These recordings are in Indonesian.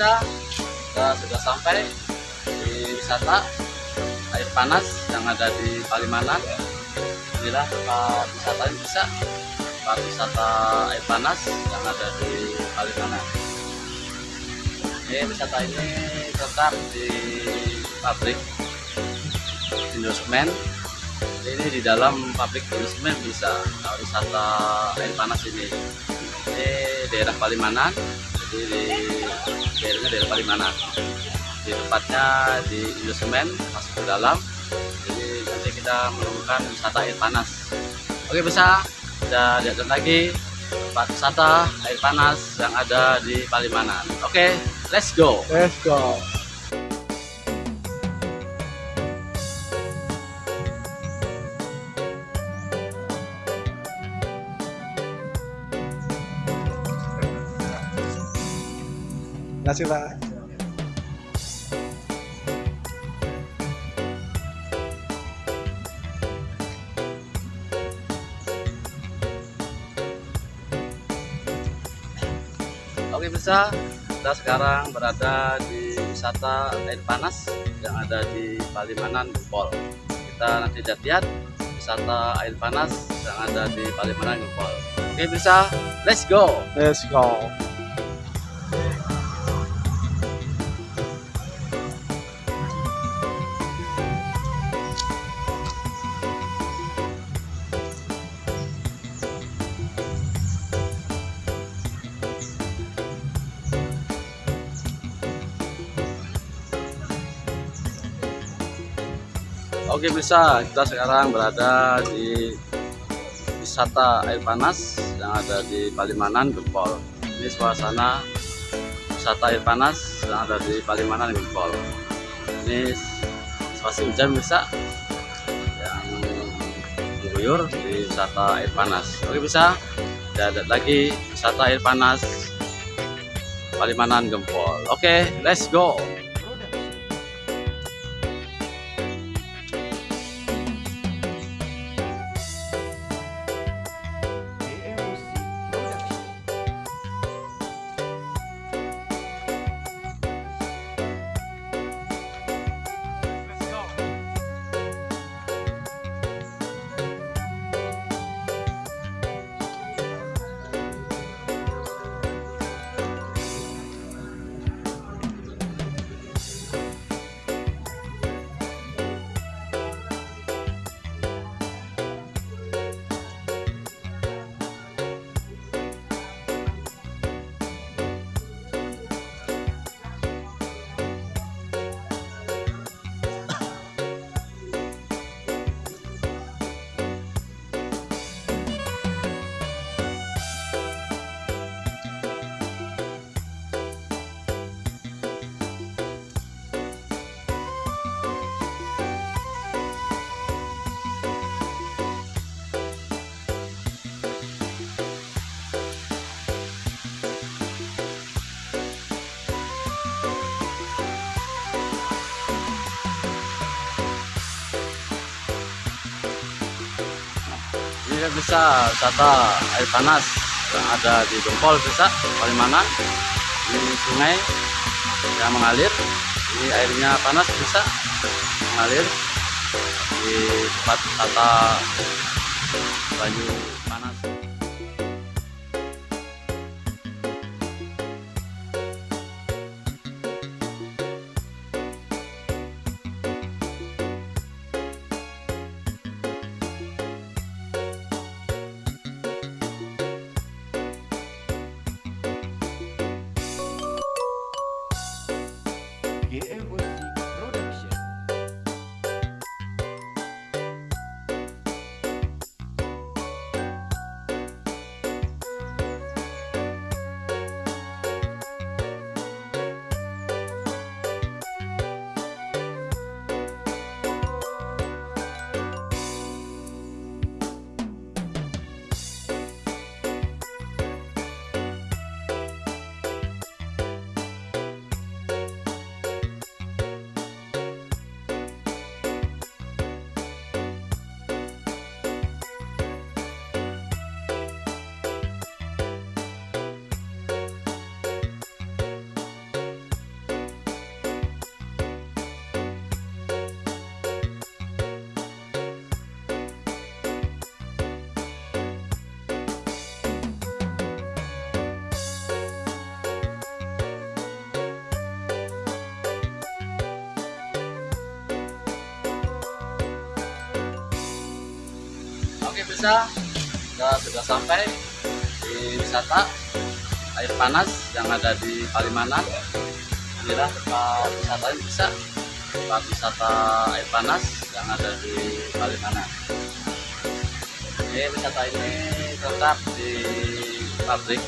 kita sudah sampai di wisata air panas yang ada di Palimanan. Inilah tempat wisata yang bisa tempat wisata air panas yang ada di Palimanan. Ini wisata ini terletak di pabrik Indosemen. Ini di dalam pabrik Indosemen bisa nah, wisata air panas ini. Ini daerah Palimanan, jadi di daerahnya daerah Palimanan di tempatnya di Indosemen masuk ke dalam. Jadi nanti kita menemukan wisata air panas. Oke bisa kita lihat lagi tempat wisata air panas yang ada di Palimanan oke let's go. Let's go. Kasih Pak. oke bisa kita sekarang berada di wisata air panas yang ada di Palimanan Gempol kita nanti lihat-lihat wisata air panas yang ada di Palimanan Gempol oke bisa let's go Let's go. Oke bisa kita sekarang berada di wisata air panas yang ada di Palimanan Gempol. Ini suasana wisata air panas yang ada di Palimanan Gempol. Ini situasi hujan bisa yang mengguyur di wisata air panas. Oke bisa kita lihat lagi wisata air panas Palimanan Gempol. Oke, let's go. Bisa wisata air panas yang ada di Gempol bisa Palimanan ini sungai yang mengalir. Ini airnya panas bisa mengalir di tempat wisata Banyu Panas pemirsa kita sudah sampai di wisata. Air panas yang ada di Palimanan. Inilah tempat wisata yang bisa. Tempat wisata air panas yang ada di Palimanan. Ini wisata ini terletak di pabrik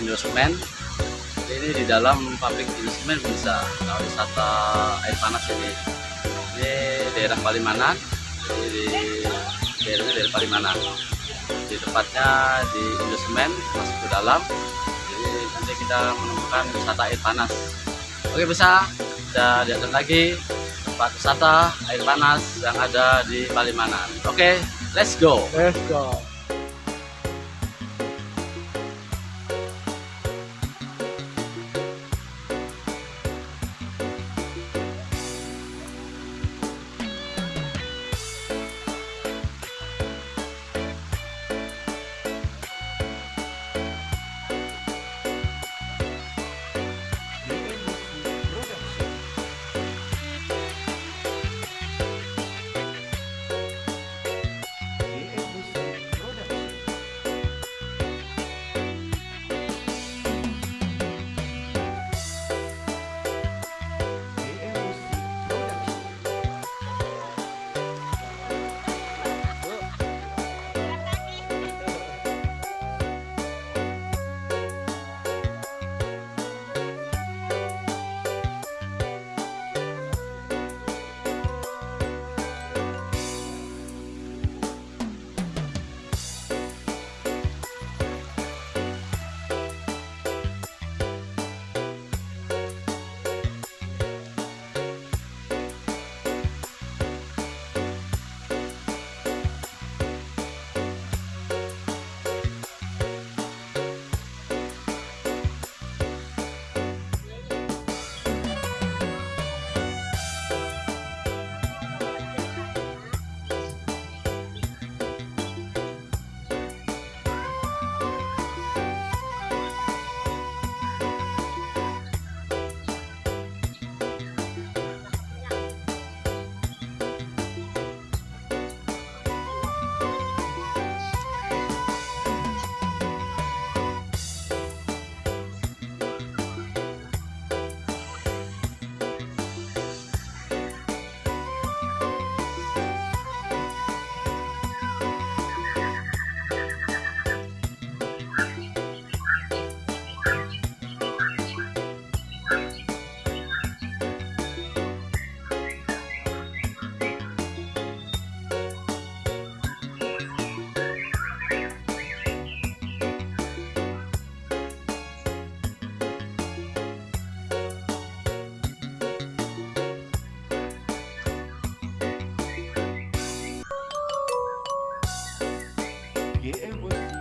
Indosemen ini di dalam pabrik Indosemen bisa nah, wisata air panas ini. Ini daerah Palimanan di daerahnya daerah Palimanan. Di tempatnya di Indosemen masuk ke dalam. Jadi nanti kita menemukan wisata air panas. Oke bisa kita lihat lagi tempat wisata air panas yang ada di Palimanan. Oke let's go. Let's go. get with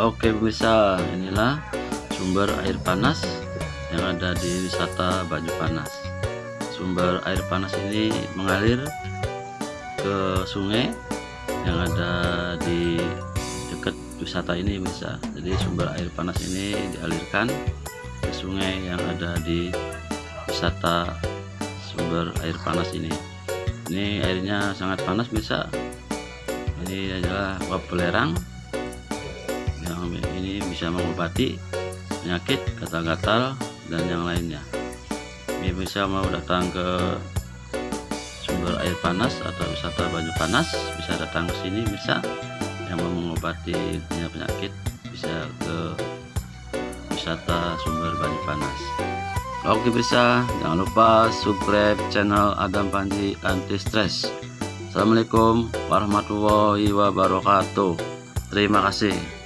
Oke pemirsa, inilah sumber air panas yang ada di wisata Banyu Panas. Sumber air panas ini mengalir ke sungai yang ada di dekat wisata ini bisa. Jadi sumber air panas ini dialirkan ke sungai yang ada di wisata sumber air panas ini. Ini airnya sangat panas bisa. Ini adalah uap ini bisa mengobati penyakit gatal-gatal dan yang lainnya ini bisa mau datang ke sumber air panas atau wisata Banyu Panas bisa datang ke sini bisa yang mau mengobati penyakit bisa ke wisata sumber Banyu Panas Oke bisa jangan lupa subscribe channel Adam Panji Anti Stress. Assalamualaikum warahmatullahi wabarakatuh. Terima kasih.